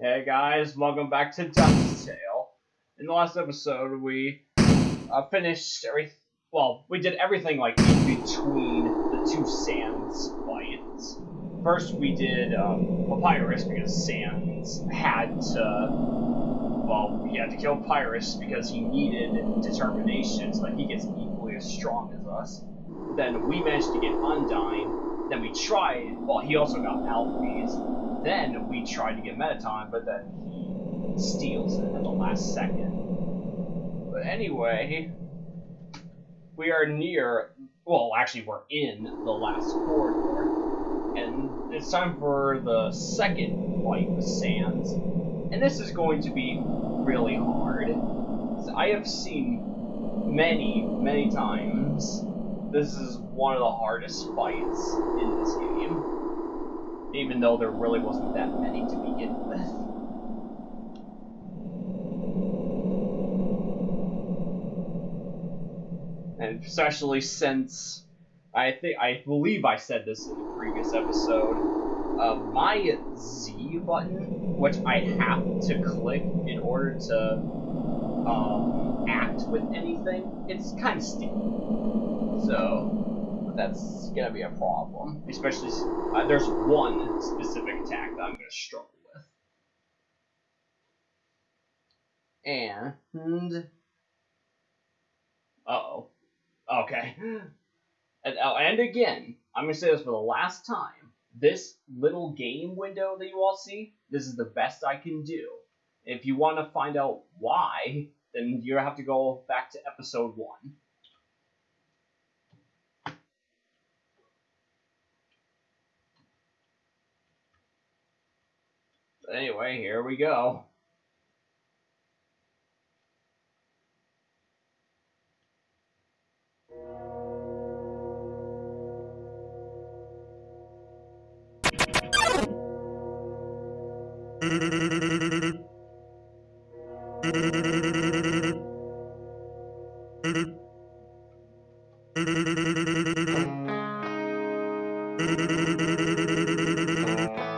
Hey guys, welcome back to Dusttale. In the last episode, we uh, finished every. Well, we did everything like in between the two Sans fights. First, we did um, Papyrus because Sans had to. Well, he had to kill Papyrus because he needed determination so that he gets equally as strong as us. Then we managed to get Undyne. Then we tried. Well, he also got Alphys. Then we tried to get Mettaton, but then he steals it at the last second. But anyway, we are near. Well, actually, we're in the last corridor, and it's time for the second fight with Sans. And this is going to be really hard. I have seen many, many times. This is one of the hardest fights in this game even though there really wasn't that many to begin with. And especially since I think I believe I said this in the previous episode, uh, my Z button, which I have to click in order to um, act with anything, it's kind of sticky. So that's gonna be a problem. Especially, uh, there's one specific attack that I'm gonna struggle with. And, uh oh, okay. And, oh, and again, I'm gonna say this for the last time. This little game window that you all see, this is the best I can do. If you want to find out why, then you're gonna have to go back to episode one. Anyway, here we go.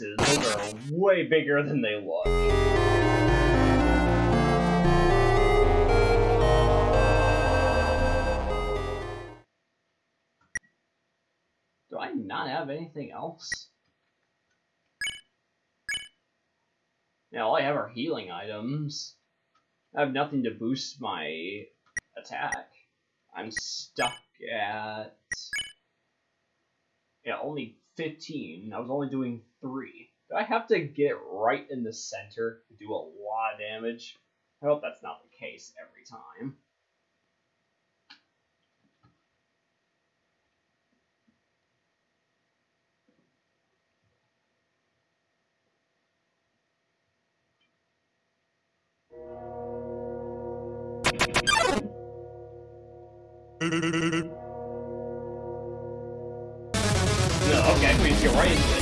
hitboxes, those are way bigger than they look. Do I not have anything else? Yeah, all I have are healing items. I have nothing to boost my attack. I'm stuck at... Yeah, only 15. I was only doing 3. Do I have to get right in the center to do a lot of damage? I hope that's not the case every time. get right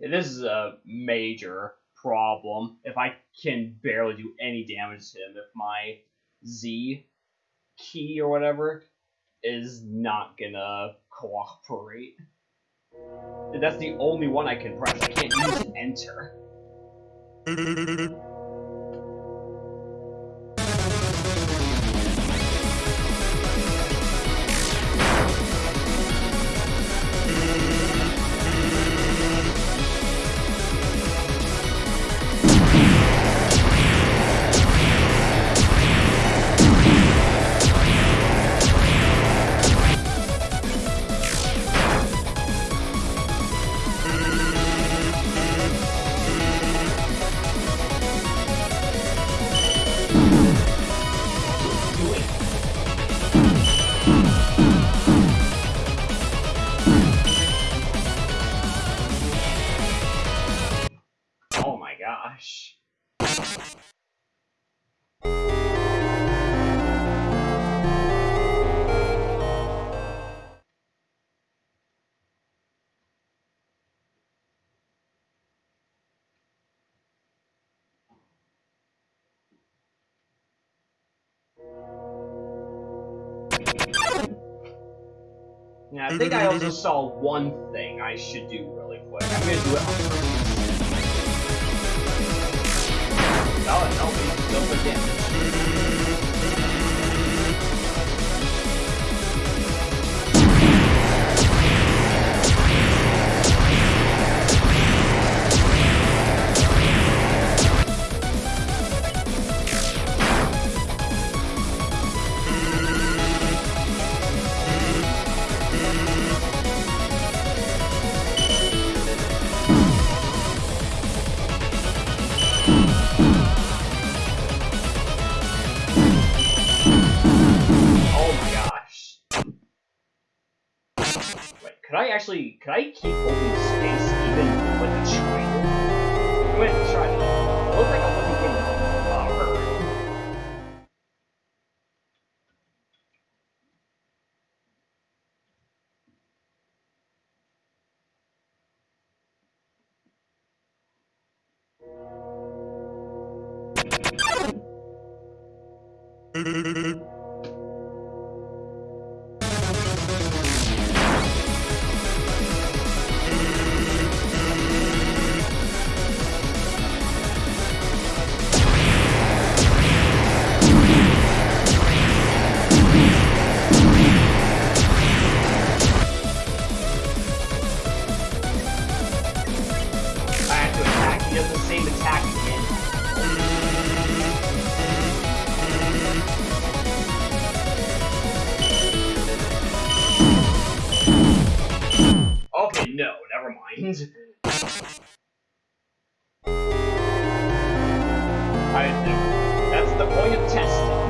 This is a major problem if I can barely do any damage to him if my Z key or whatever is not gonna cooperate. That's the only one I can press. I can't use enter. Yeah, I think I also saw one thing I should do really quick. I'm gonna do it. Oh, no, actually, could I keep holding space even with the triangle? I'm gonna try. It looked like I wasn't getting uh, hurt. end. I. That's the point of testing.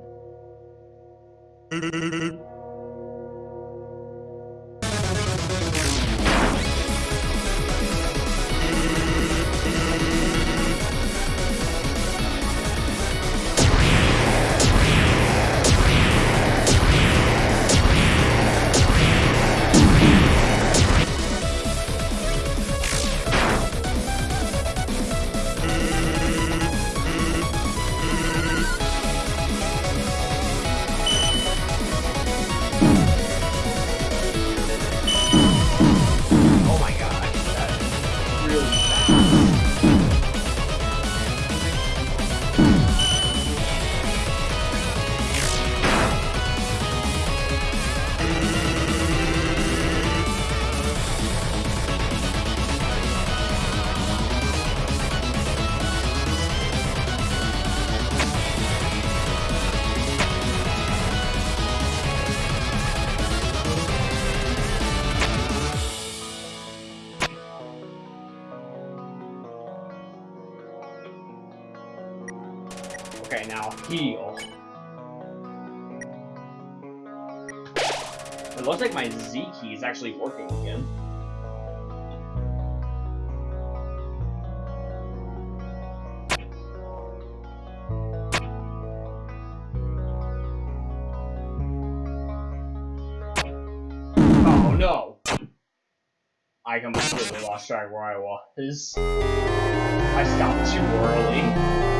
Okay, now heal. It looks like my Z key is actually working again. Oh no! I completely lost track where I was. I stopped too early.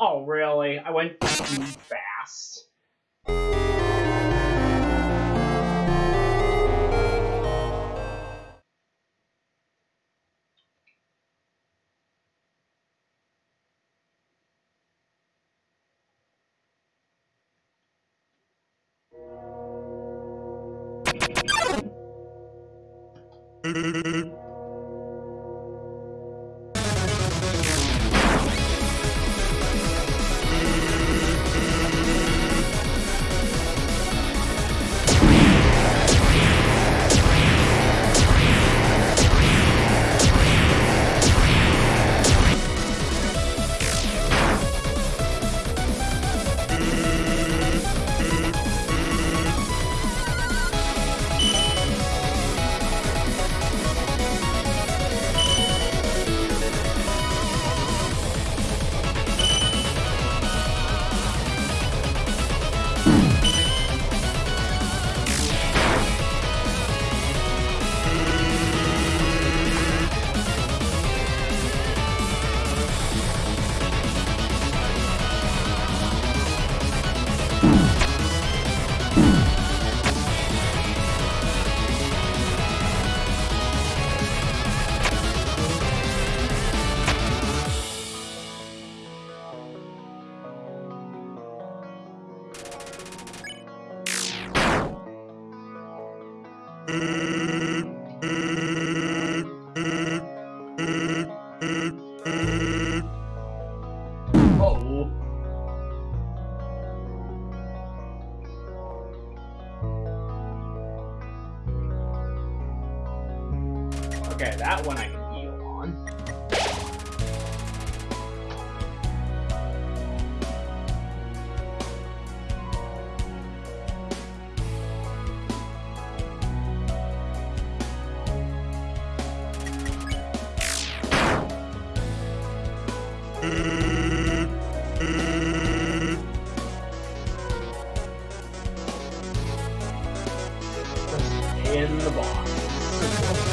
Oh, really? I went too fast. Okay, that one I can heal on. in the box.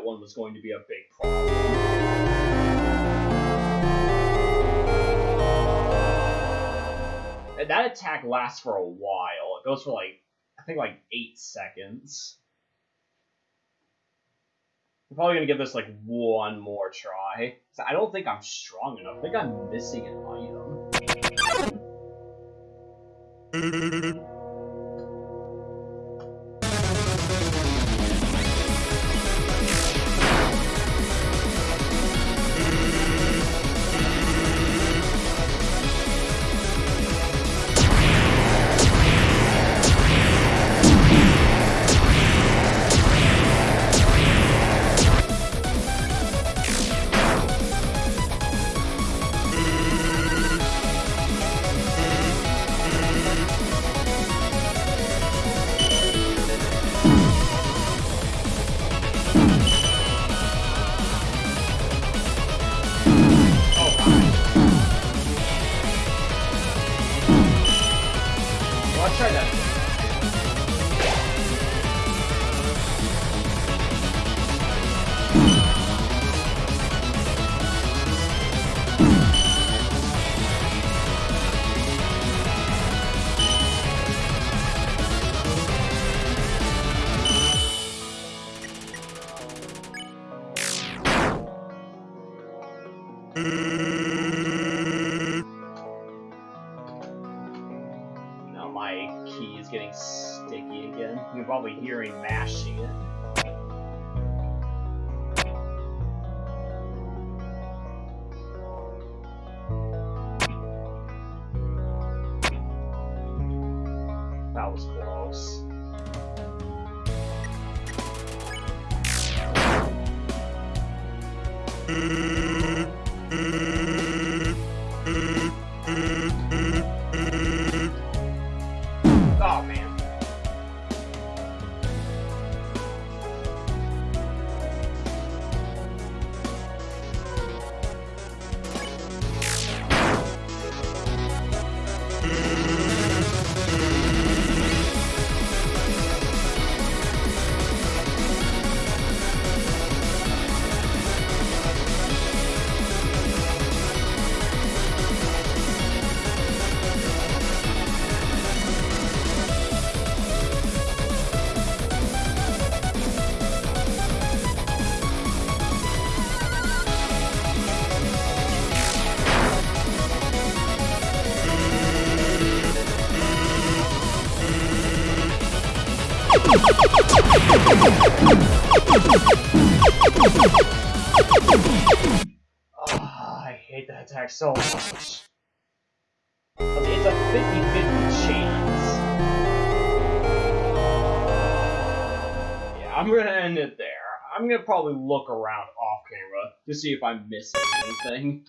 That one was going to be a big problem. And that attack lasts for a while. It goes for like, I think like eight seconds. I'm probably gonna give this like one more try. I don't think I'm strong enough. I think I'm missing an item. Probably hearing mashing it. Ah, I hate that attack so much. it's a 50-50 chance. Yeah, I'm gonna end it there. I'm gonna probably look around off camera to see if I'm missing anything.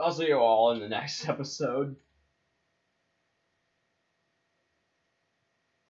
I'll see you all in the next episode.